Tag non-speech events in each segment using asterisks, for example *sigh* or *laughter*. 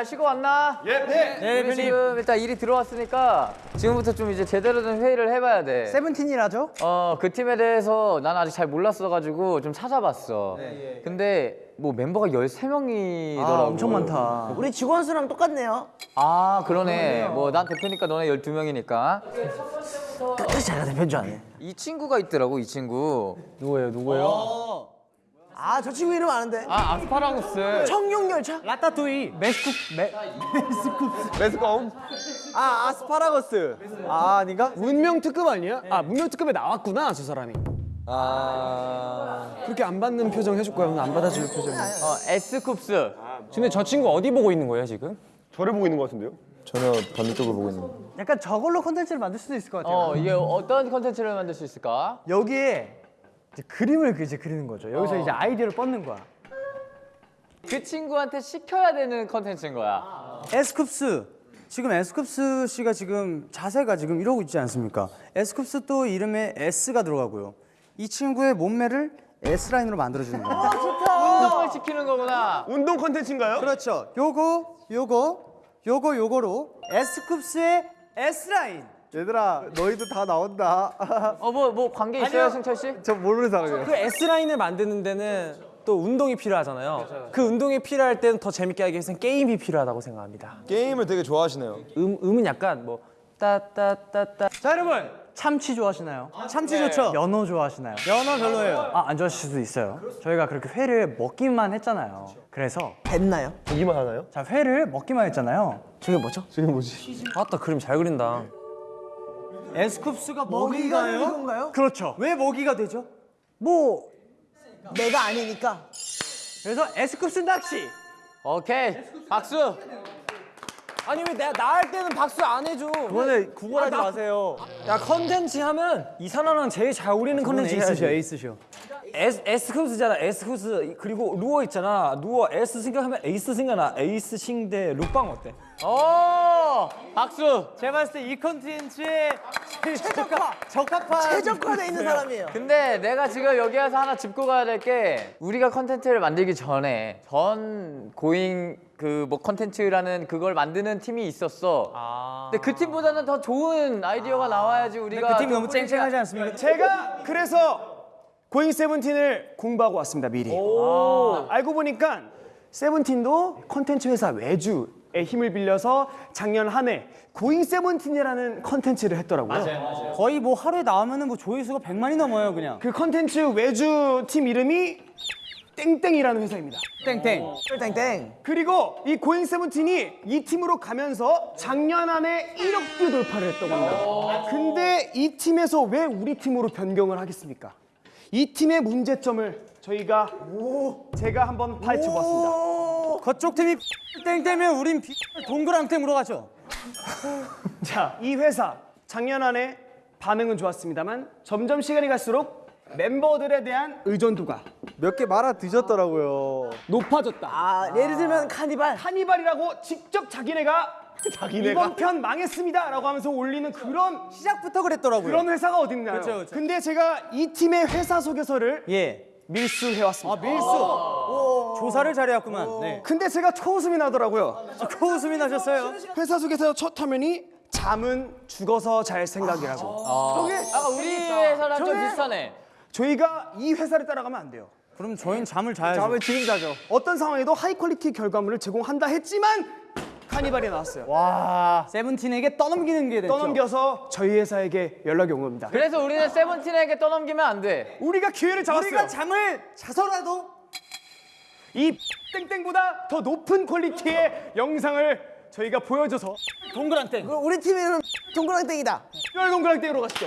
잘 쉬고 왔나? 예. 네. 네, 우리 지금 일단 일이 들어왔으니까 지금부터 좀 이제 제대로 된 회의를 해봐야 돼. 세븐틴이라죠? 어, 그 팀에 대해서 난 아직 잘 몰랐어가지고 좀 찾아봤어. 근데 뭐 멤버가 13명이더라고. 아, 엄청 많다. 우리 직원 수랑 똑같네요. 아, 그러네. 뭐 난 대표니까 너네 12명이니까. 끝까지 자기가 대표인 줄 아네. 이 친구가 있더라고, 이 친구. 누구예요? 누구예요? 아, 저 친구 이름 아는데. 아, 아스파라거스. 청룡열차? 라따뚜이. 메스쿱 메 매스컴. 아, 아스파라거스. 아, 아닌가? 문명 특급 아니야? 아, 문명 특급에 나왔구나, 저 사람이. 아. 그렇게 안 받는 표정 해줄 거야, 오늘 안 받아줄 표정. 어, 에스쿱스. 근데 저 친구 어디 보고 있는 거예요 지금? 저를 보고 있는 것 같은데요? 전혀 반대쪽을 보고 있는 약간 저걸로 콘텐츠를 만들 수도 있을 것 같아요. 어, 이게 어떤 컨텐츠를 만들 수 있을까? 여기에 이제 그림을 이제 그리는 거죠. 여기서 이제 아이디어를 뻗는 거야. 그 친구한테 시켜야 되는 컨텐츠인 거야. 에스쿱스 지금 에스쿱스 씨가 지금 자세가 지금 이러고 있지 않습니까? 에스쿱스 또 이름에 S가 들어가고요. 이 친구의 몸매를 S 라인으로 만들어주는 겁니다. 운동을 시키는 거구나. 운동 컨텐츠인가요? 그렇죠. 요거, 요거, 요거, 요거로 에스쿱스의 S 라인. 얘들아, 너희도 다 나온다. 어, 뭐, 뭐 관계 있어요, 승철 씨? 저 모르는 사람이에요. 그 S 라인을 만드는 데는 또 운동이 필요하잖아요. 그 운동이 필요할 때는 더 재밌게 하기 위해서는 게임이 필요하다고 생각합니다. 게임을 되게 좋아하시네요. 음 음은 약간 뭐 따따따따 자, 여러분. 참치 좋아하시나요? 참치 좋죠. 연어 좋아하시나요? 연어 별로예요. 아, 안 좋아하실 수도 있어요. 저희가 그렇게 회를 먹기만 했잖아요. 그래서 됐나요? 보기만 하나요? 자, 회를 먹기만 했잖아요. 저게 뭐죠? 아따 그림 잘 그린다. 에스쿱스가 먹이가 되는 건가요? 그렇죠. 왜 먹이가 되죠? 뭐 내가 아니니까. 그래서 에스쿱스 낚시. 오케이. 박수. 아니 왜 내가 나할 때는 박수 안 해줘? 그거는 구걸하지 마세요. 야 컨텐츠 하면 이산화랑 제일 잘 어울리는 컨텐츠 에이스쇼, 해야지. 에이스쇼. 에스 에스쿱스잖아 에스쿱스 그리고 루어 있잖아 루어 에스 생각하면 에이스 생각나 에이스 싱대 룩방 어때? 오! 박수. 제가 봤을 때 이 컨텐츠에 최적화, 적합한 최적화돼 있는 사람이에요. 근데 내가 지금 여기 와서 하나 짚고 가야 될 게 우리가 컨텐츠를 만들기 전에 전 고잉 그 뭐 컨텐츠라는 그걸 만드는 팀이 있었어. 근데 그 팀보다는 더 좋은 아이디어가 나와야지 우리가 그팀 좀 너무 쨍쨍하지 않습니까? 제가 그래서 고잉 세븐틴을 공부하고 왔습니다 미리 알고 보니까 세븐틴도 컨텐츠 회사 외주의 힘을 빌려서 작년 한 해 고잉 세븐틴이라는 컨텐츠를 했더라고요 거의 뭐 하루에 나오면은 뭐 조회수가 100만이 넘어요, 그냥. 그 컨텐츠 외주 팀 이름이 땡땡이라는 회사입니다 땡땡. 땡땡. 그리고 이 고잉 세븐틴이 이 팀으로 가면서 작년 안에 1억 뷰 돌파를 했다고 합니다. 근데 이 팀에서 왜 우리 팀으로 변경을 하겠습니까? 이 팀의 문제점을 저희가 제가 한번 파헤쳐 보았습니다. 그쪽 팀이 땡땡이면 우린 비- 동그랑땡으로 가죠. 자, 이 회사 작년 안에 반응은 좋았습니다만 점점 시간이 갈수록 멤버들에 대한 의존도가 몇 개 말아 드셨더라고요. 높아졌다. 아, 예를 들면 카니발. 카니발이라고 직접 자기네가 *laughs* 이번 편 망했습니다 라고 하면서 올리는 그런 시작부터 그랬더라고요. 그런 회사가 어딨나요? 그쵸, 그쵸. 근데 제가 이 팀의 회사 소개서를 예. 밀수해 왔습니다. 밀수. 조사를 잘해왔구만. 네. 근데 제가 초웃음이 나더라고요. 코웃음이 나셨어요. 회사 소개서 첫 화면이 잠은 죽어서 잘 생각이라고. 아, 우리 회사랑 좀 비슷하네. 저희가 이 회사를 따라가면 안 돼요. 그럼 저희는 잠을 자야죠. 잠을 지금 자죠. 어떤 상황에도 high quality 결과물을 제공한다 했지만 카니발이 나왔어요. 와. 세븐틴에게 떠넘기는 게 됐죠. 떠넘겨서 저희 회사에게 연락이 온 겁니다. 그래서 우리는 세븐틴에게 떠넘기면 안 돼. 우리가 기회를 잡았어요. 우리가 잠을 자서라도 이 땡땡보다 더 높은 퀄리티의 영상을 저희가 보여줘서 동그랑땡. 그럼 우리 팀 이름 동그랑땡이다. 뼈동그랑땡으로 가시죠.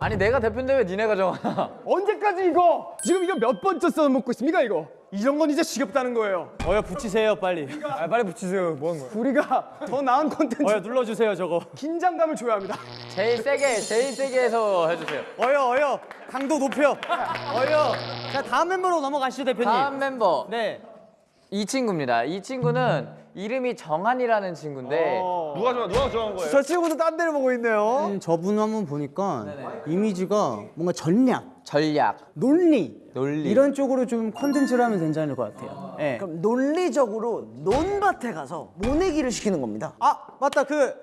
아니 내가 대표인데 왜 니네가 정하나? 언제까지 이거? 지금 이거 몇 번째 써먹고 있습니까 이거? 이런 건 이제 지겹다는 거예요. 어여 붙이세요 빨리. 아, 빨리 붙이세요 뭐 하는 거야? 우리가 더 나은 콘텐츠 어여 눌러주세요 저거. 긴장감을 줘야 합니다. 제일 세게, 제일 세게 해서 해주세요. 어여 어여 강도 높여. 어여. 자 다음 멤버로 넘어가시죠 대표님. 다음 멤버 네. 이 친구입니다. 이 친구는 이름이 정한이라는 친구인데 누가 좋아? 누가 좋아한 거예요? 저 친구도 딴 데를 보고 있네요. 음, 저분 한번 보니까 이미지가 뭔가 전략, 전략, 논리, 논리. 이런 쪽으로 좀 컨텐츠를 하면 괜찮을 것 같아요. 예. 그럼 논리적으로 논밭에 가서 모내기를 시키는 겁니다. 아 맞다 그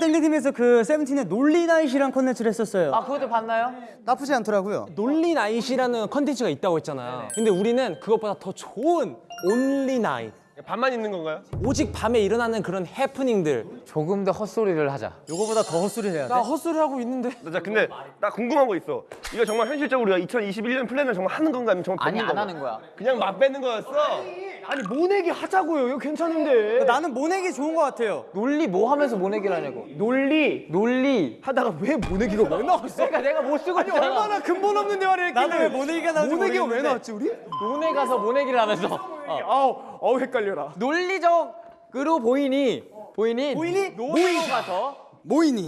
땡땡팀에서 그 세븐틴의 논리 night이란 컨텐츠를 했었어요. 아 그것도 봤나요? 나쁘지 않더라고요. 논리 night이라는 컨텐츠가 있다고 했잖아요. 근데 우리는 그것보다 더 좋은 only night. 반만 있는 건가요? 오직 밤에 일어나는 그런 해프닝들. 조금 더 헛소리를 하자. 요거보다 더 헛소리 해야 돼. 나 헛소리 하고 있는데. 나 근데 나 궁금한 거 있어. 이거 정말 현실적으로 우리가 2021년 플랜을 정말 하는 건가 아니면 정말 아니 안 건가? 하는 거야. 그냥 맛 뺏는 거였어. 아니 모내기 하자고요. 이거 괜찮은데. 나는 모내기 좋은 것 같아요. 논리 뭐 하면서 모내기를 하냐고. 논리 논리. 하다가 왜 모내기가 왜 나왔어? 그러니까 내가 못 쓰고 아니 얼마나 근본 없는 대화를 했길래 나는 왜 모내기가 나올지 모내기가 왜 모르겠는데. 나왔지 우리? 논에 가서 모내기를 하면서 어. 아우 아우 헷갈려라. 논리적으로 보이니 보이니 보이니? 논으로 가서 모이니.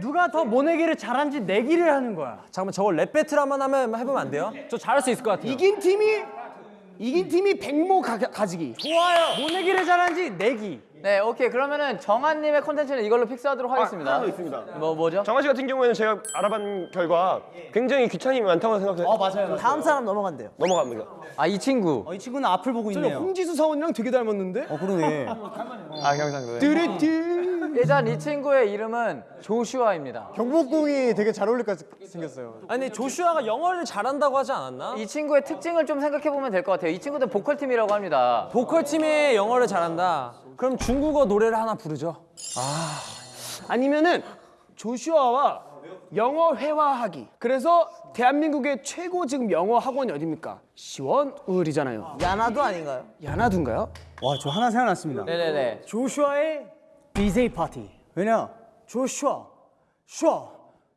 누가 더 모내기를 잘한지 내기를 하는 거야. 잠깐만 저거 랩 배틀 한번 하면 해보면 안 돼요? 저 잘할 수 있을 것 같아요. 이긴 팀이 이긴 팀이 백모 가, 가지기. 좋아요. 모내기를 잘한지 내기. 네 오케이 그러면은 정한님의 콘텐츠는 이걸로 fix하도록 하겠습니다. 하나 더 있습니다. 뭐 뭐죠? 정한 씨 같은 경우에는 제가 알아본 결과 굉장히 귀찮음이 많다고 생각해요. 어 맞아요. 다음 사람 넘어간대요. 넘어갑니다. 아 이 친구. 어, 이 친구는 앞을 보고 있네요. 홍지수 사원이랑 되게 닮았는데? 어 그러네. 아 경상도에. 뚜리뚜. 일단 이 친구의 이름은 조슈아입니다. 경복궁이 되게 잘 어울릴 것 같- 생겼어요. 아니 조슈아가 영어를 잘한다고 하지 않았나? 이 친구의 특징을 좀 생각해 보면 될 것 같아요. 이 친구도 보컬 팀이라고 합니다. 보컬 팀이 영어를 잘한다. 그럼 중국어 노래를 하나 부르죠. 아니면은 조슈아와 영어 회화하기. 그래서 대한민국의 최고 지금 영어 학원이 어딥니까? 시원스쿨이잖아요. 야나두 아닌가요? 야나두인가요? 와 저 하나 생각났습니다. 네네네. 조슈아의 DJ 파티. 왜냐? 조슈아, 슈아,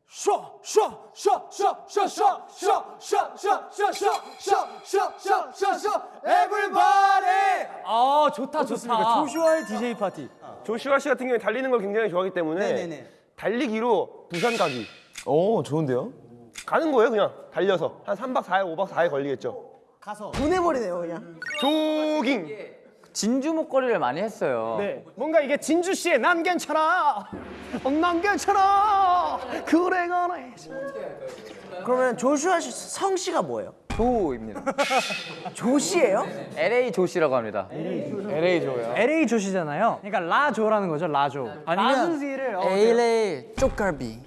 슈아, 슈아, 슈아, 슈아, 슈아, 슈아, 슈아, 슈아, 슈아, 슈아, 슈아, 슈아, 슈아, 슈아, 슈아, 슈아, everybody. 아 좋다? 좋다. 조슈아의 DJ 파티. 조슈아 씨 같은 경우에 달리는 걸 굉장히 좋아하기 때문에 네네네. 달리기로 부산 가기. 오 좋은데요? 가는 거예요 그냥 달려서 한 3박 4일 5박 4일 걸리겠죠. 보내버리네요 그냥. 조깅. 진주 목걸이를 많이 했어요. 네. 뭔가 이게 진주 씨의 난 괜찮아. 어, 난 괜찮아. 그래 그래. 그러면 조슈아 씨 성씨가 뭐예요? 조입니다. *laughs* 조씨예요? LA 조씨라고 합니다. LA 조요. LA 조시잖아요. 그러니까 라조라는 거죠, 라조. 라스지를 LA 쪽갈비.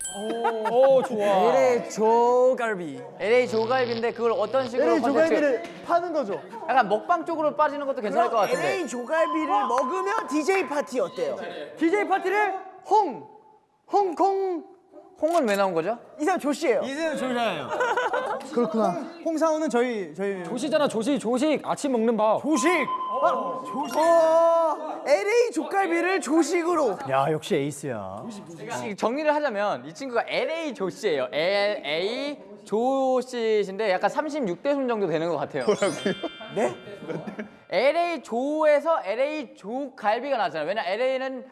오 좋아. *laughs* LA 조갈비. LA 조갈비인데 그걸 어떤 식으로 콘텐츠? 파는 거죠. 약간 먹방 쪽으로 빠지는 것도 괜찮을 것 같은데. LA 조갈비를 먹으면 DJ 파티 어때요? DJ 파티를 홍, 홍콩. 홍은 왜 나온 거죠? 이 사람 조씨예요. 이세요 조시아예요. *laughs* 그렇구나. 홍사원은 저희 저희 조시잖아 조시 조식 아침 먹는 밥. 조식. 어, LA 조갈비를 조식으로. 야 역시 에이스야. 정리를 하자면 이 친구가 LA 조씨예요. LA 조씨인데 약간 36대 손 정도 되는 것 같아요. 네? LA 조에서 LA 조갈비가 나잖아요. 왜냐 LA는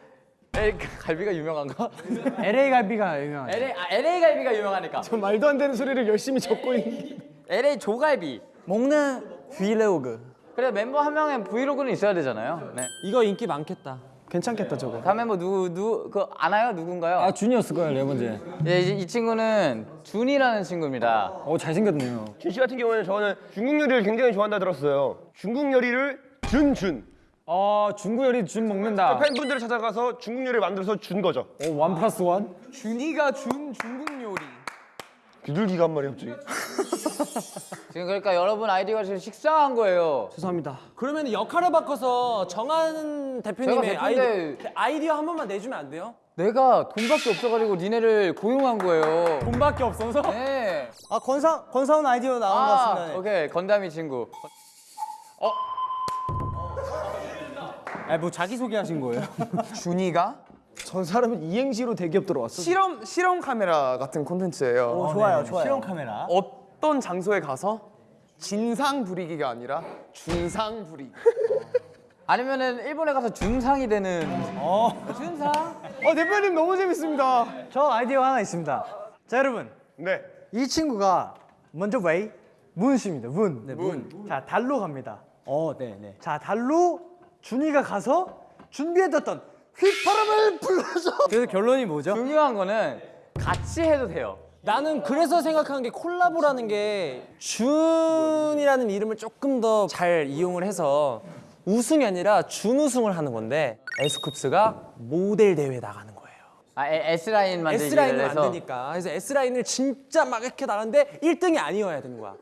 갈비가 유명한가? *laughs* LA 갈비가 유명하죠. LA 아, LA 갈비가 유명하니까. 저 말도 안 되는 소리를 열심히 적고 있는. *laughs* LA 조갈비. 먹는 브이로그. 그래 멤버 한 명의 브이로그는 있어야 되잖아요. 네. 이거 인기 많겠다. 괜찮겠다 저거. 다음 멤버 누구 누구 그 아나요? 누군가요? 아 준이었을 거야 네 번째. 예, 이, 이 친구는 준이라는 친구입니다. 어 잘생겼네요. 준씨 같은 경우에는 저는 중국 요리를 굉장히 좋아한다 들었어요. 중국 요리를 준준. 아 중국 요리 준 먹는다. 팬분들을 찾아가서 중국 요리를 만들어서 준 거죠. 오 원 플러스 원. 준이가 준 중국 요리. 비둘기가 한 마리 갑자기. *laughs* 지금 그러니까 여러분 아이디어가 지금 식상한 거예요. 죄송합니다. 그러면 역할을 바꿔서 정한 대표님의 아이디어, 대표인데- 아이디어 한 번만 내주면 안 돼요? 내가 돈밖에 없어가지고 니네를 고용한 거예요. 돈밖에 없어서? 네. 아 권사 권사원 아이디어 나온 것 아, 같습니다. 네. 오케이 건담이 친구. 아뭐 자기 소개 하신 거예요? *laughs* 준이가 저 사람은 이행시로 대기업 들어왔어. 실험 실험 카메라 같은 콘텐츠예요. 어, 좋아요, 좋아요. 실험 카메라. 어떤 장소에 가서 진상 부리기가 아니라 준상 부리기. 아니면은 일본에 가서 준상이 되는. 어. 준상? 어 대표님 너무 재밌습니다. 저 아이디어 하나 있습니다. 자 여러분 네. 이 친구가 먼저 웨이 문씨입니다. 문. 네, 문. 자 달로 갑니다. 어, 네, 네. 자 달로 준이가 가서 준비해뒀던 휘파람을 불러줘. *laughs* 그래서 결론이 뭐죠? 중요한 거는 같이 해도 돼요. 나는 그래서 생각하는 게 콜라보라는 게 준이라는 이름을 조금 더 잘 이용을 해서 우승이 아니라 준우승을 하는 건데 에스쿱스가 모델 대회 나가는 거예요. 아 에- S 라인 만들기를 S라인은 안 되니까. 그래서 S라인을 진짜 막 이렇게 나가는데 1등이 아니어야 되는 거야.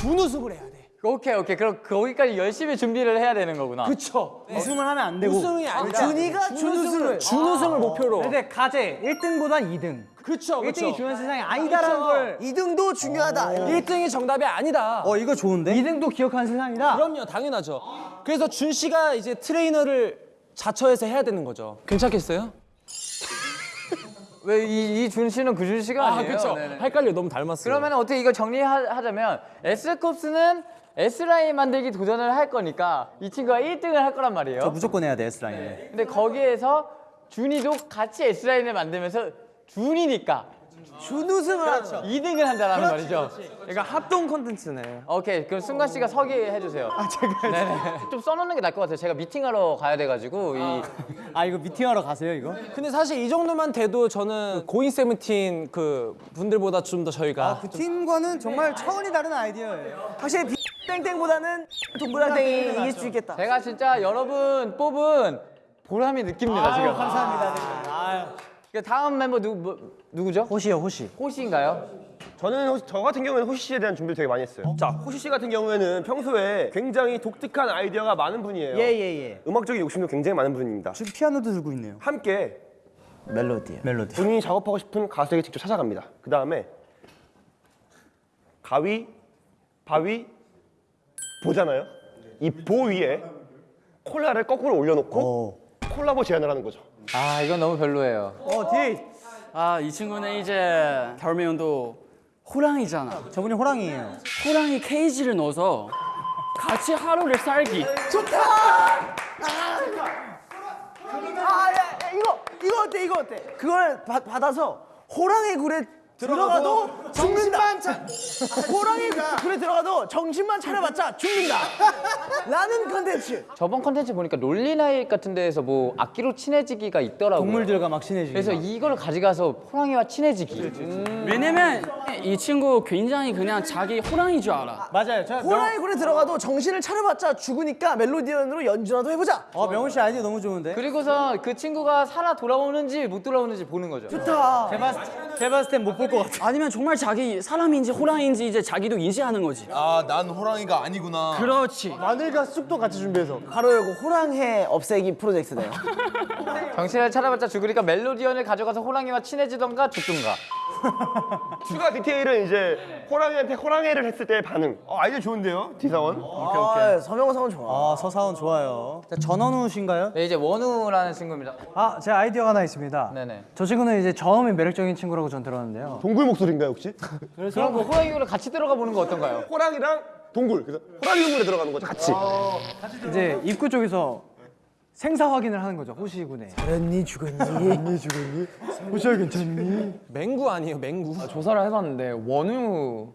준우승을 해야 돼. 오케이 오케이 그럼 거기까지 열심히 준비를 해야 되는 거구나. 그쵸. 우승을 하면 안 되고. 우승이 아니라 준이가 준우승을 준우승을 목표로. 근데 가제 1등보단 2등. 그쵸, 그쵸. 1등이 중요한 세상이 아니다라는 걸. 2등도 중요하다. 1등이 정답이 아니다. 어 이거 좋은데? 2등도 기억하는 세상이다. 그럼요, 당연하죠. 그래서 준 씨가 이제 트레이너를 자처해서 해야 되는 거죠. 괜찮겠어요? *laughs* 왜이준 씨는 그준 씨가 아니에요? 그렇죠. 네네. 헷갈려, 너무 닮았어요. 그러면 어떻게 이거 정리하자면 S컵스는 S 라인 만들기 도전을 할 거니까 이 친구가 1등을 할 거란 말이에요. 저 무조건 해야 돼 S 라인. 근데 거기에서 준이도 같이 S 라인을 만들면서 준이니까 준우승을 하죠. 2등을 한다라는 말이죠. 그러니까 합동 컨텐츠네. 오케이 그럼 승관 씨가 서기 해주세요. 아 제가 네네. 좀 써놓는 게 나을 것 같아요. 제가 미팅하러 가야 돼가지고 이아 이거 미팅하러 가세요 이거? 근데 사실 이 정도만 돼도 저는 Going Seventeen 그 분들보다 좀 더 저희가 그 팀과는 정말 차원이 다른 아이디어예요. 확실히 땡땡보다는 동그랑땡이 이길 수 있겠다. 제가 진짜 여러분 뽑은 보람이 느낍니다 지금. 감사합니다. 그 다음 멤버 누구 뭐, 누구죠? 호시요 호시. 호시인가요? 저는 호시- 저 같은 경우에는 호시 씨에 대한 준비를 되게 많이 했어요. 자, 호시 씨 같은 경우에는 평소에 굉장히 독특한 아이디어가 많은 분이에요. 예예 예. 음악적인 욕심도 굉장히 많은 분입니다. 지금 피아노도 들고 있네요. 함께 멜로디. 멜로디. 본인이 작업하고 싶은 가수에게 직접 찾아갑니다. 그 다음에 가위, 바위 보잖아요. 이 보 위에 콜라를 거꾸로 올려놓고 콜라보 제안을 하는 거죠. 아 이건 너무 별로예요. 어 뒤에 아, 이 친구는 이제 결매연도 호랑이잖아. 저분이 호랑이에요. 호랑이 케이지를 넣어서 같이 하루를 살기. 아, 야, 야, 이거 이거 어때? 이거 어때? 그걸 받- 받아서 호랑이 굴에 들어가도 정신만 차 호랑이 굴에 들어가도 정신만 차려봤자 죽는다. 라는 컨텐츠. 저번 컨텐츠 보니까 롤리나잇 같은 데에서 뭐 악기로 친해지기가 있더라고요. 동물들과 막 친해지기. 그래서 이걸 가져가서 호랑이와 친해지기. 왜냐면 이 친구 굉장히 그냥 자기 호랑이인 줄 알아. 맞아요. 저 호랑이 굴에 들어가도 정신을 차려봤자 죽으니까 멜로디언으로 연주라도 해보자. 어 명훈 씨 아이디어 너무 좋은데. 그리고서 그 친구가 살아 돌아오는지 못 돌아오는지 보는 거죠. 좋다. 제가 제가 봤을 땐 못 볼 것 같아. 아니면 정말 자기 사람인지 호랑이인지 이제 자기도 인지하는 거지. 아, 난 호랑이가 아니구나. 그렇지. 마늘과 쑥도 같이 준비해서. 가로 열고 호랑해 없애기 프로젝트네요. 정신을 차려봤자 죽으니까 멜로디언을 가져가서 호랑이와 친해지던가 죽든가. *laughs* 추가 디테일은 이제 호랑이한테 호랑이를 했을 때의 반응. 어, 아이디어 좋은데요, 디사원? 아, 서명성은 좋아. 아 서사원 좋아요. 자, 전원우 씨인가요? 네 이제 원우라는 친구입니다. 아, 제 아이디어가 하나 있습니다. 네네. 저 친구는 이제 저음이 매력적인 친구라고 전 들었는데요. 동굴 목소리인가요, 혹시? *laughs* 그럼 뭐 호랑이로 같이 들어가 보는 거 어떤가요? 호랑이랑 동굴. 그래서 호랑이 동굴에 들어가는 거죠, 같이. 이제 입구 쪽에서 생사 확인을 하는 거죠. 호시군에. 살았니 죽었니? 호시야 괜찮니? 맹구 아니에요, 맹구. 조사를 해봤는데 원우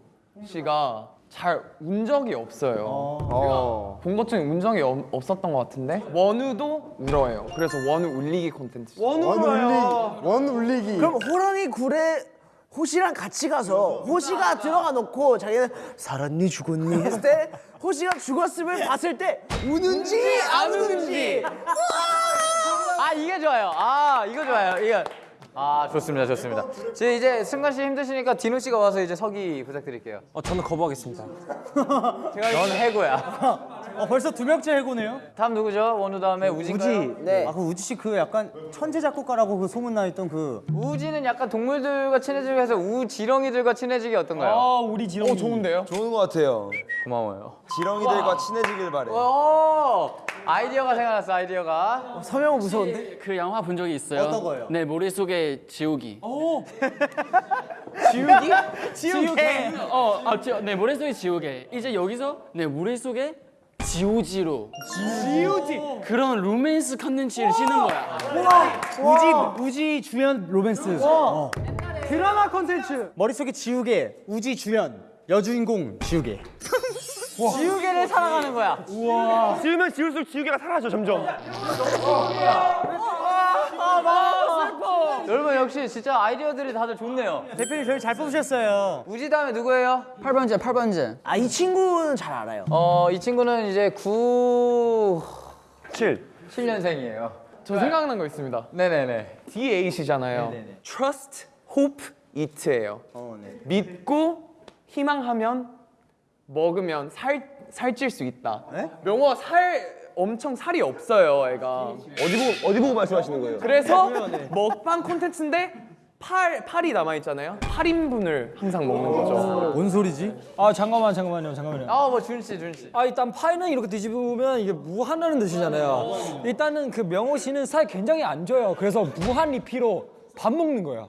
씨가 잘 운 적이 없어요. 제가 본것 중에 운 적이 없- 없었던 것 같은데 원우도 울어요. 그래서 원우 울리기 콘텐츠. 원 울리기. 원 울리기. 그럼 호랑이 굴에 호시랑 같이 가서 호시가 들어가 놓고 자기는 살았니 죽었니 했을 때 호시가 죽었음을 봤을 때 우는지 안 우는지 아 이게 좋아요. 아 이거 좋아요. 이거 아 좋습니다, 좋습니다. 지금 이제 승관 씨 힘드시니까 디노 씨가 와서 이제 서기 부탁드릴게요. 어, 저는 거부하겠습니다. *laughs* 넌 해고야. *laughs* 어, 벌써 두 명째 해고네요. 다음 누구죠? 원우 다음에 우진가요? 우지. 네. 아, 그 우지 씨 그 약간 천재 작곡가라고 그 소문 나 있던 그. 우지는 약간 동물들과 친해지기 위해서 우지렁이들과 친해지기 어떤가요? 아, 우리 지렁이. 어 좋은데요? 좋은 것 같아요. 고마워요. 지렁이들과 친해지길 바래. 오 아이디어가 생각났어 아이디어가. 서명은 무서운데? 그 영화 본 적이 있어요. 어떤 거예요? 내 머릿속에 지우기. *laughs* 지우기? *laughs* 지우개. 어, 아, 지, 내 머릿속에 지우개. 이제 여기서 내 머릿속에 지우지로. 지우지. 그런 로맨스 컨텐츠를 쓰는 거야. 우지 우지 주연 로맨스. 어. 드라마 콘텐츠. 머릿속에 지우개, 우지 주연, 여주인공 지우개. 지우개를 살아가는 거야. 지우면 지울수록 지우개가 사라져, 점점. 여러분 역시 진짜 아이디어들이 다들 좋네요. 대표님 저희 잘 뽑으셨어요. 우지 다음에 누구예요? 8번째 8번째 아 이 친구는 잘 알아요. 어, 이 친구는 이제 9 7. 7년생이에요. 저 생각난 거 있습니다. 네네네. D8이잖아요. Trust, Hope, Eat예요. 믿고 희망하면 먹으면 살 살찔 수 있다. 명호 살 엄청 살이 없어요, 애가. 어디 보고 어디 보고 말씀하시는 거예요? 그래서 먹방 콘텐츠인데 팔 팔이 남아 있잖아요. 8인분을 항상 먹는 거죠. 뭔 소리지? 아 잠깐만 잠깐만요 잠깐만요. 아, 뭐 준씨, 준씨. 아 일단 파이는 이렇게 뒤집으면 이게 무한하는 뜻이잖아요. 일단은 그 명호 씨는 살 굉장히 안 쪄요. 그래서 무한 리피로 밥 먹는 거야.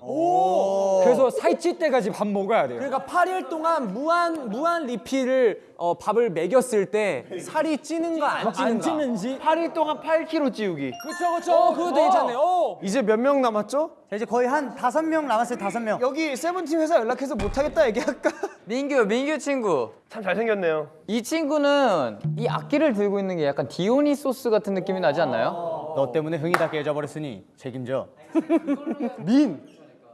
그래서 살찔 때까지 밥 먹어야 돼요. 그러니까 8일 동안 무한 무한 리필을 어, 밥을 먹였을 때 살이 찌는가 안 찌는가? 안 찌는지 8일 동안 8kg 찌우기. 그렇죠, 그렇죠. 어, 그거 괜찮네요. 어. 이제 몇 명 남았죠? 자 이제 거의 한 다섯 명 남았어요. 다섯 명. 여기 세븐틴 회사 연락해서 못 하겠다 얘기할까? *laughs* 민규, 민규 친구. 참 잘생겼네요. 이 친구는 이 악기를 들고 있는 게 약간 디오니소스 같은 느낌이 나지 않나요? 너 때문에 흥이 다 깨져버렸으니 책임져. *laughs* 민.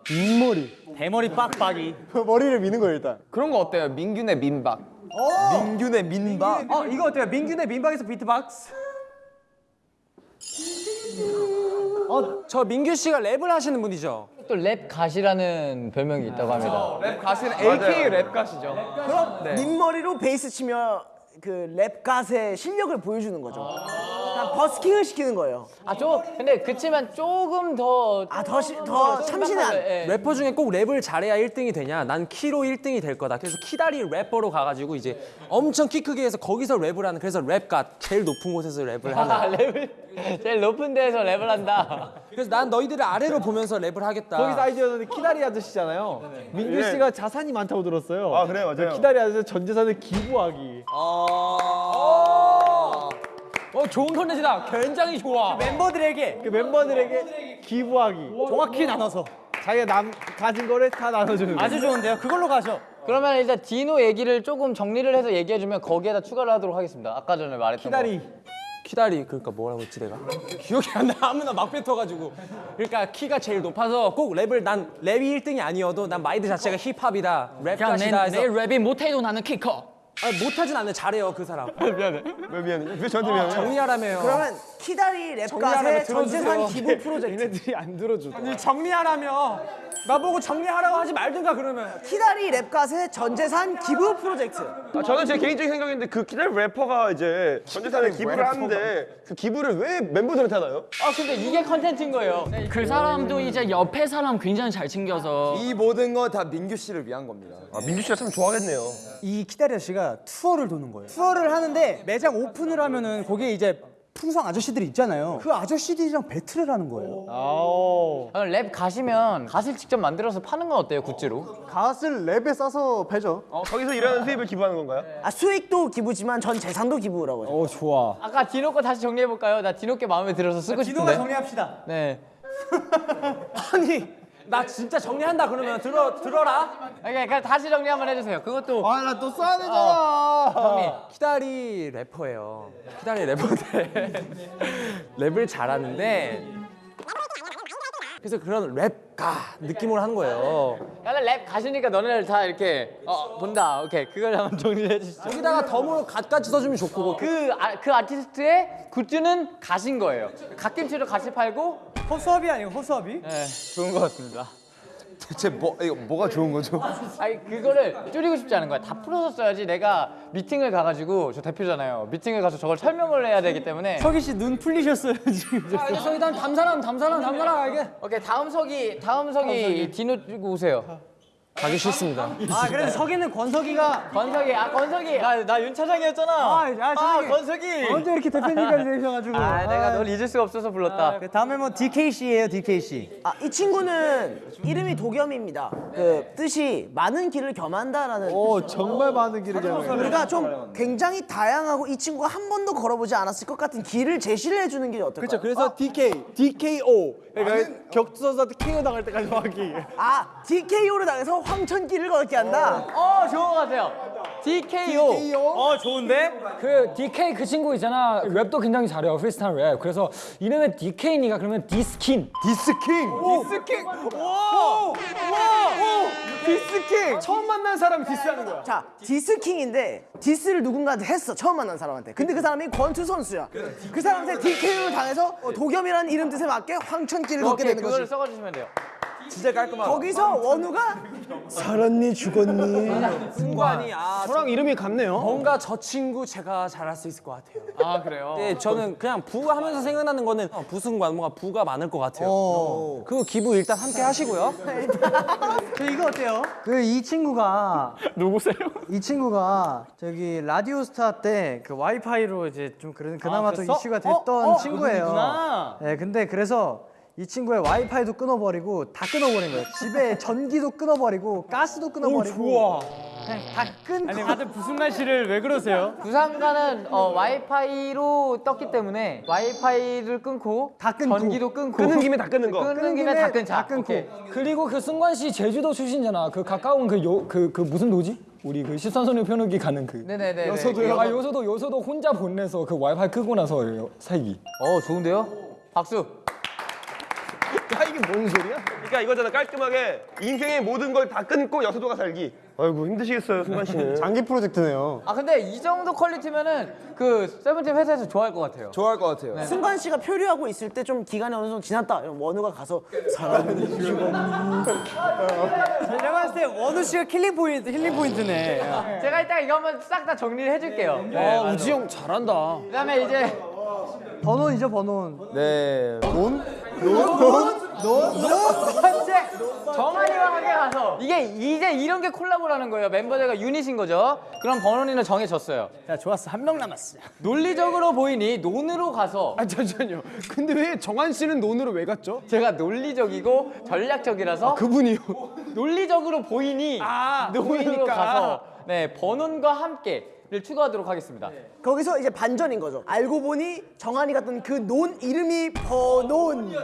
민머리. 대머리 빡빡이. *laughs* 머리를 미는 거예요 일단. 그런 거 어때요? 민규네 민박. 민규네 민박. 어 이거 어때요? 민규네 민박에서 비트박스. 저 민규 씨가 랩을 하시는 분이죠. 또 rap god이라는 별명이 있다고 합니다. 랩 가시는 AK 랩 가시죠. 그럼 민머리로 베이스 치며 그 rap god의 실력을 보여주는 거죠. 그냥 버스킹을 시키는 거예요. 아, 저 근데 그치만 조금 더 아, 더, 시, 더 참신한. 예. 래퍼 중에 꼭 랩을 잘해야 1등이 되냐? 난 키로 1등이 될 거다. 그래서 키다리 래퍼로 가가지고 이제 엄청 키 크게 해서 거기서 랩을 하는 그래서 rap god 제일 높은 곳에서 랩을 아, 하는. 랩을 제일 높은 데에서 랩을 한다. 그래서 난 너희들을 아래로 보면서 랩을 하겠다. 거기서 아이디어는 키다리 아저씨잖아요. 민규 예. 씨가 자산이 많다고 들었어요. 아 그래 맞아요. 키다리 아저씨 전 재산을 기부하기. 어 좋은 컨텐츠다. 굉장히 좋아. 멤버들에게 그 멤버들에게 기부하기. 정확히 나눠서. 자기가 남 가진 거를 다 나눠주는 거. 아주 좋은데요. 그걸로 가죠. 그러면 일단 디노 얘기를 조금 정리를 해서 얘기해주면 거기에다 추가를 하도록 하겠습니다. 아까 전에 말했던 키다리. 키다리 그러니까 뭐라고 했지 내가? *laughs* 기억이 안 나. 아무나 막 뱉어가지고. 그러니까 키가 제일 높아서 꼭 랩을 난 랩이 1등이 아니어도 난 마인드 자체가 힙합이다. 그냥 rap god이다 내, 해서 내 랩이 못해도 나는 키 커. 아, 못하진 않네. 잘해요 그 사람. 왜 *laughs* 미안해? 왜 저한테 미안해? 정리하라며요. 그러면 키다리 rap god의 전재산. 기부 프로젝트. 얘네들이 안 들어줘. 아니 정리하라며. 나보고 정리하라고 하지 말든가 그러면. 키다리 랩 god의 전재산 기부 프로젝트. 아, 저는 제 개인적인 생각인데 그 키다리 래퍼가 이제 전재산에 기부를 하는데 그 기부를 왜 멤버들한테 하나요? 아 근데 이게 컨텐츠인 거예요. 그 사람도 이제 옆에 사람 굉장히 잘 챙겨서 이 모든 거 다 민규 씨를 위한 겁니다. 아 민규 씨가 참 좋아하겠네요. 이 키다리 아저씨가 투어를 도는 거예요. 투어를 하는데 매장 오픈을 하면은 거기에 이제 풍선 아저씨들이 있잖아요. 그 아저씨들이랑 배틀을 하는 거예요. 아오. 아, 랩 god이면 갓을 직접 만들어서 파는 건 어때요 굿즈로? 갓을 랩에 싸서 파죠. 어, 거기서 일하는 수입을 기부하는 건가요? 아, 수익도 기부지만 전 재산도 기부라고. 어 좋아. 아까 디노 거 다시 정리해 볼까요? 나 디노 게 마음에 들어서 쓰고 디노가 싶은데. 정리합시다. 네. *laughs* 아니 나 진짜 정리한다 그러면 들어 들어라. 그러니까 그냥 다시 정리 한번 해주세요. 그것도 아 나 또 써야 되잖아. 정리. 키다리 래퍼예요. 키다리 래퍼인데 *laughs* 랩을 잘하는데 그래서 그런 랩 god 느낌으로 하는 거예요. 약간 랩 god이니까 너네를 다 이렇게 어 본다. 오케이 그걸 한번 정리해 주시죠. 여기다가 덤으로 갓까지 써주면 좋고 그, 아, 그 아티스트의 굿즈는 갓인 거예요. 갓김치로 같이 팔고 호수아비 아니에요? 호수아비? 네, 좋은 것 같습니다. 대체 뭐 이거 뭐가 좋은 거죠? 아니 그거를 줄이고 싶지 않은 거야. 다 풀어서 써야지. 내가 미팅을 가가지고 저 대표잖아요. 미팅을 가서 저걸 설명을 해야 되기 때문에. 석희 씨눈 풀리셨어요 지금. 아 저기 다음 담사람 담사람 담사람 알게. 오케이 다음 석이 다음 석이 디노 들고 오세요. 가기 싫습니다. 아 그래서 석이는 권석이가 건석이 아 건석이 아나윤 차장이었잖아. 아, 아, 차장이. 건석이. 언제 이렇게 대표님까지 *laughs* 되셔가지고. 아 내가 널 잊을 수가 없어서 불렀다. 그 다음에 뭐 DK 씨예요 DK 씨. 아, 이 친구는 이름이 도겸입니다. 그 뜻이 많은 길을 겸한다라는. 오 정말 많은 길을 가요. 우리가 좀 굉장히 다양하고 이 친구가 한 번도 걸어보지 않았을 것 같은 길을 제시를 해주는 게 어떨까요? 그렇죠. 그래서 DK, DKO. 그러니까 격투 선수한테 KO 당할 때까지 하기. 아 DKO를 당해서 황천길을 걷게 한다. 어 좋은 것 같아요. DKO. 어 좋은데? 그 DK 그 친구 있잖아 랩도 굉장히 잘해요 프리스타일 랩 그래서 이름에 DK니까 그러면 diss king diss king. diss king. 와! 와! diss king. 처음 만난 사람 디스하는 거야. 자, diss king인데 디스를 누군가한테 했어. 처음 만난 사람한테. 근데 그 사람이 권투 선수야. 그 사람한테 DKO를 당해서 어, 도겸이라는 이름 뜻에 맞게 황천길을 걷게 되는 그거를 거지. 써주시면 돼요. 진짜 깔끔하다. 거기서 원우가 살았니 죽었니? 승관이 아 저랑 이름이 같네요. 뭔가 저 친구 제가 잘할 수 있을 것 같아요. 아 그래요? 네, 저는 그냥 부 하면서 생각나는 거는 어, 부승관 뭔가 부가 많을 것 같아요. 그 기부 일단 함께 하시고요. *laughs* 그 이거 어때요? 그 이 친구가 누구세요? 이 친구가 저기 라디오스타 때 그 와이파이로 이제 좀 그런 그나마 좀 그랬어? 이슈가 됐던 어, 어, 친구예요. 네, 근데 그래서 이 친구의 와이파이도 끊어버리고 다 끊어버린 거예요. 집에 전기도 끊어버리고 가스도 끊어버리고. 좋아 그냥 다 끊고. 아니 다들 부승관 씨를 왜 그러세요? 부산가는 어, 와이파이로 떴기 때문에 와이파이를 끊고 다 끊고. 전기도 끊고 끊는 김에 다 끊는 거. 끊는 김에 다 끊자. 다 끊고. 오케이. 그리고 그 승관 씨 제주도 출신잖아 그 가까운 그요그그 무슨 도지? 우리 그 시선소녀 표현기 가는 그 네네네. 요소도요? 아 요소도 요소도 혼자 보내서 그 와이파이 끊고 나서 살기 어 좋은데요? 박수. 야 이게 뭔 소리야? 그러니까 이거잖아 깔끔하게 인생의 모든 걸 다 끊고 여수도가 살기. 아이고 힘드시겠어요 승관 씨는. *laughs* 장기 프로젝트네요. 아 근데 이 정도 퀄리티면은 그 세븐틴 회사에서 좋아할 것 같아요. 좋아할 것 같아요. 승관 씨가 표류하고 있을 때 좀 기간이 어느 정도 지났다. 이러면 원우가 가서 죽었니. 내가 *laughs* 봤을 때 원우 씨가 킬링 포인트, 힐링 포인트네. 제가 이따 이거 한번 싹 다 정리를 해줄게요. 아 우지 형 잘한다 그 다음에 이제 번호이죠, 번호. 네. 번째 정한이와 함께 가서 이게 이제 이런 게 콜라보라는 거예요. 멤버들과 유닛인 거죠. 그럼 번원이는 정해졌어요. 자, 좋았어. 한 명 남았어. 논리적으로 보이니 논으로 가서 아 잠시만요. 근데 왜 정한 씨는 논으로 왜 갔죠? 제가 논리적이고 전략적이라서 그분이요. 논리적으로 보이니 아, 논으로 보이니까. 가서 네 번원과 함께 를 추가하도록 하겠습니다. 거기서 이제 반전인 거죠. 알고 보니 정한이 갔던 그논 이름이 버논.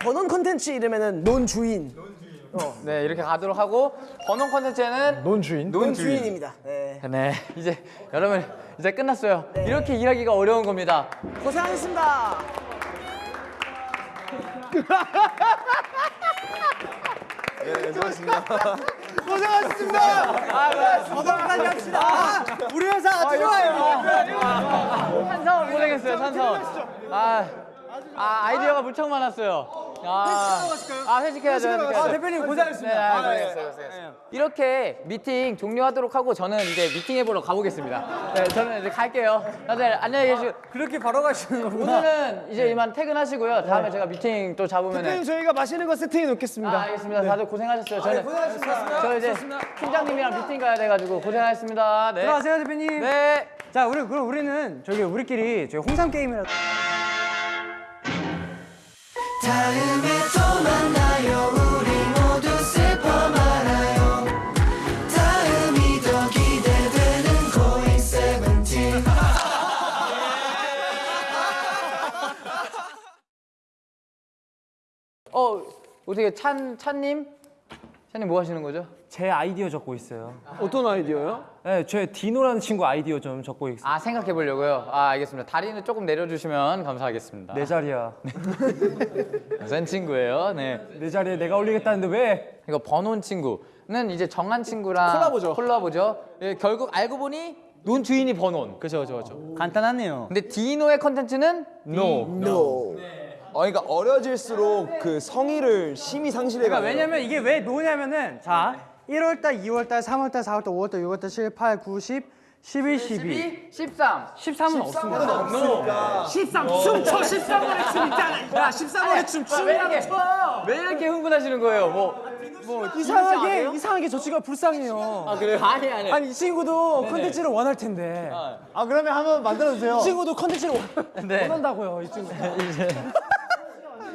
버논 컨텐츠 이름에는 논 주인. 네 이렇게 가도록 하고 번원 컨텐츠에는 논 주인? 논 주인입니다. 네. 네 이제 여러분 이제 끝났어요. 이렇게 일하기가 어려운 겁니다. 고생하셨습니다. *laughs* 네, 수고하셨습니다. 거기까지 합시다. 우리 회사 아주 좋아요. 찬성 고생했어요 찬성. 아, 아 아이디어가 무척 많았어요. 아, 아 회식해야죠 회식해야죠. 아, 대표님 고생하셨습니다. 네, 아, 고생했어요, 고생했어요. 이렇게 미팅 종료하도록 하고 저는 이제 미팅해 보러 가보겠습니다. 네, 저는 이제 갈게요. 다들 안녕히 계시고 그렇게 바로 가시는 거구나. 오늘은 이제 이만 퇴근하시고요. 다음에 제가 미팅 또 잡으면 대표님 저희가 맛있는 거 세팅해 놓겠습니다. 아, 알겠습니다. 다들 고생하셨어요. 저는 저 이제 팀장님이랑 미팅 가야 돼가지고 고생하셨습니다. 네. 들어가세요, 대표님. 네. 자, 우리 그럼 우리는 저기 우리끼리 저기 홍삼 게임이라. 다음에 또 만나요. 우리 모두 슬퍼 말아요. 다음이 더 기대되는 고잉 세븐틴 어 어떻게 찬 찬님? 찬님 뭐 하시는 거죠? 제 아이디어 적고 있어요. 어떤 아이디어요? 네, 제 디노라는 친구 아이디어 좀 적고 있어요. 아 생각해 보려고요. 아 알겠습니다. 다리는 조금 내려주시면 감사하겠습니다. 내 자리야. *laughs* 센 친구예요. 네. 내 자리에 내가 올리겠다는데 왜? 이거 버논 친구는 이제 정한 친구랑 콜라보죠. 콜라보죠. 예, 결국 알고 보니 논 주인이 버논. 그죠, 그죠, 그죠. 간단하네요. 근데 디노의 컨텐츠는 no. 어, 그러니까 어려질수록 그 성의를 심히 상실해가. 그러니까 왜냐면 이게 왜 노냐면은 자 1월달, 2월달, 3월달, 4월달, 5월달, 6월달, 7, 8, 9, 10, 11, 12. 13. 13은 없습니다. 13 춤춰 13월의 춤 있잖아. 야 13월의 춤왜 이렇게, 왜 이렇게 흥분하시는 거예요? 뭐, 뭐 이상하게 이상하게 저 친구가 불쌍해요. 아 그래요? 아니 아니. 아니 이 친구도 컨텐츠를 원할 텐데. 아 그러면 한번 만들어 주세요. 이 친구도 컨텐츠를 원- 네. 원한다고요, 이 친구.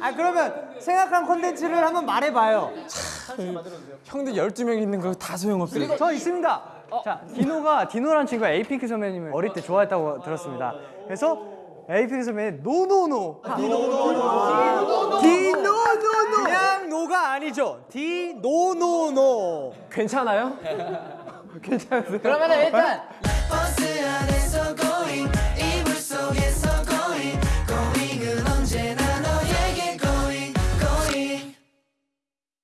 아 그러면 생각한 콘텐츠를 한번 말해봐요. 형들 12명 있는 거 다 소용없어요 저 있습니다. 어? 자, 디노가 디노란 친구가 에이핑크 선배님을 어릴 때 좋아했다고 들었습니다. 그래서 에이핑크 선배님 NoNoNo. 아, 디노노노. 디노노노. 그냥 no가 아니죠. 디노노노. 괜찮아요? *laughs* 괜찮아요. 그러면 일단 네?